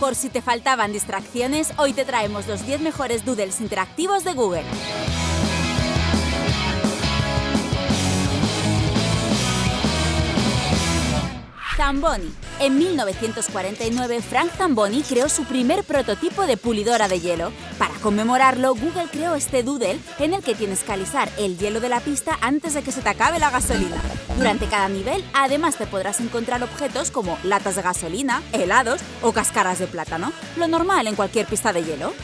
Por si te faltaban distracciones, hoy te traemos los 10 mejores doodles interactivos de Google. Zamboni. En 1949, Frank Zamboni creó su primer prototipo de pulidora de hielo. Conmemorarlo, Google creó este doodle en el que tienes que alisar el hielo de la pista antes de que se te acabe la gasolina. Durante cada nivel, además te podrás encontrar objetos como latas de gasolina, helados o cáscaras de plátano, lo normal en cualquier pista de hielo.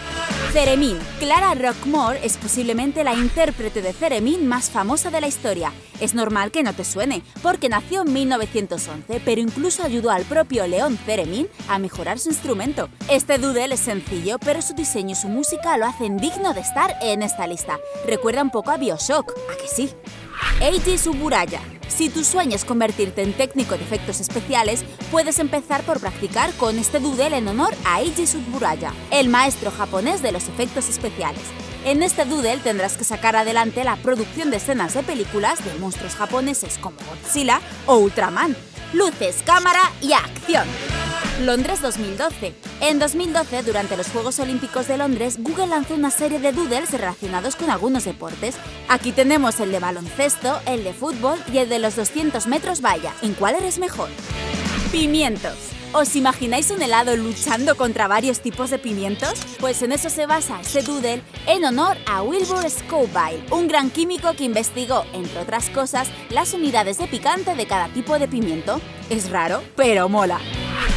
Ceremin. Clara Rockmore es posiblemente la intérprete de Ceremin más famosa de la historia. Es normal que no te suene, porque nació en 1911, pero incluso ayudó al propio León Ceremin a mejorar su instrumento. Este doodle es sencillo, pero su diseño y su música lo hacen digno de estar en esta lista. Recuerda un poco a Bioshock, ¿a que sí? Eiji Suburaya. Si tu sueño es convertirte en técnico de efectos especiales, puedes empezar por practicar con este doodle en honor a Eiji Suburaya, el maestro japonés de los efectos especiales. En este doodle tendrás que sacar adelante la producción de escenas de películas de monstruos japoneses como Godzilla o Ultraman. Luces, cámara y acción. Londres 2012. En 2012, durante los Juegos Olímpicos de Londres, Google lanzó una serie de doodles relacionados con algunos deportes. Aquí tenemos el de baloncesto, el de fútbol y el de los 200 metros valla. ¿En cuál eres mejor? Pimientos. ¿Os imagináis un helado luchando contra varios tipos de pimientos? Pues en eso se basa este doodle en honor a Wilbur Scoville, un gran químico que investigó, entre otras cosas, las unidades de picante de cada tipo de pimiento. Es raro, pero mola.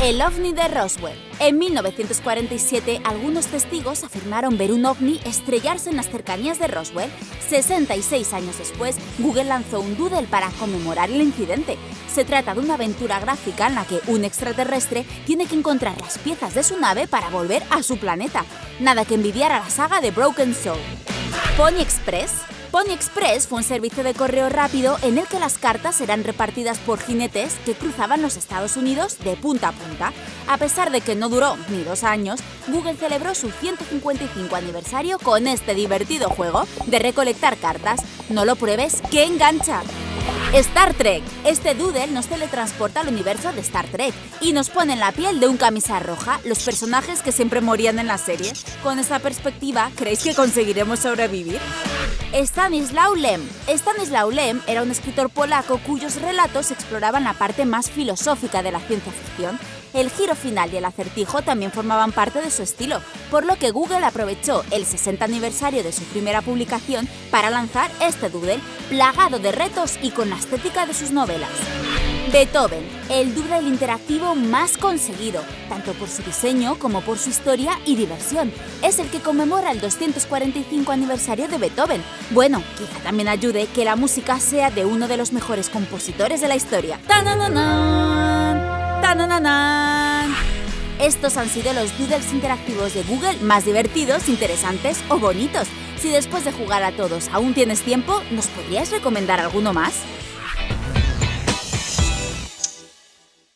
El ovni de Roswell. En 1947, algunos testigos afirmaron ver un ovni estrellarse en las cercanías de Roswell. 66 años después, Google lanzó un doodle para conmemorar el incidente. Se trata de una aventura gráfica en la que un extraterrestre tiene que encontrar las piezas de su nave para volver a su planeta. Nada que envidiar a la saga de Broken Soul. Pony Express Pony Express fue un servicio de correo rápido en el que las cartas eran repartidas por jinetes que cruzaban los Estados Unidos de punta a punta. A pesar de que no duró ni dos años, Google celebró su 155 aniversario con este divertido juego de recolectar cartas. No lo pruebes, ¡que engancha! Star Trek. Este doodle nos teletransporta al universo de Star Trek y nos pone en la piel de un camisa roja los personajes que siempre morían en la serie. Con esta perspectiva, ¿creéis que conseguiremos sobrevivir? Stanislaw Lem. Stanislaw Lem era un escritor polaco cuyos relatos exploraban la parte más filosófica de la ciencia ficción. El giro final y el acertijo también formaban parte de su estilo, por lo que Google aprovechó el 60 aniversario de su primera publicación para lanzar este doodle plagado de retos y con la estética de sus novelas. Beethoven, el doodle interactivo más conseguido, tanto por su diseño como por su historia y diversión. Es el que conmemora el 245 aniversario de Beethoven. Bueno, quizá también ayude que la música sea de uno de los mejores compositores de la historia. Estos han sido los doodles interactivos de Google más divertidos, interesantes o bonitos. Si después de jugar a todos aún tienes tiempo, ¿nos podrías recomendar alguno más?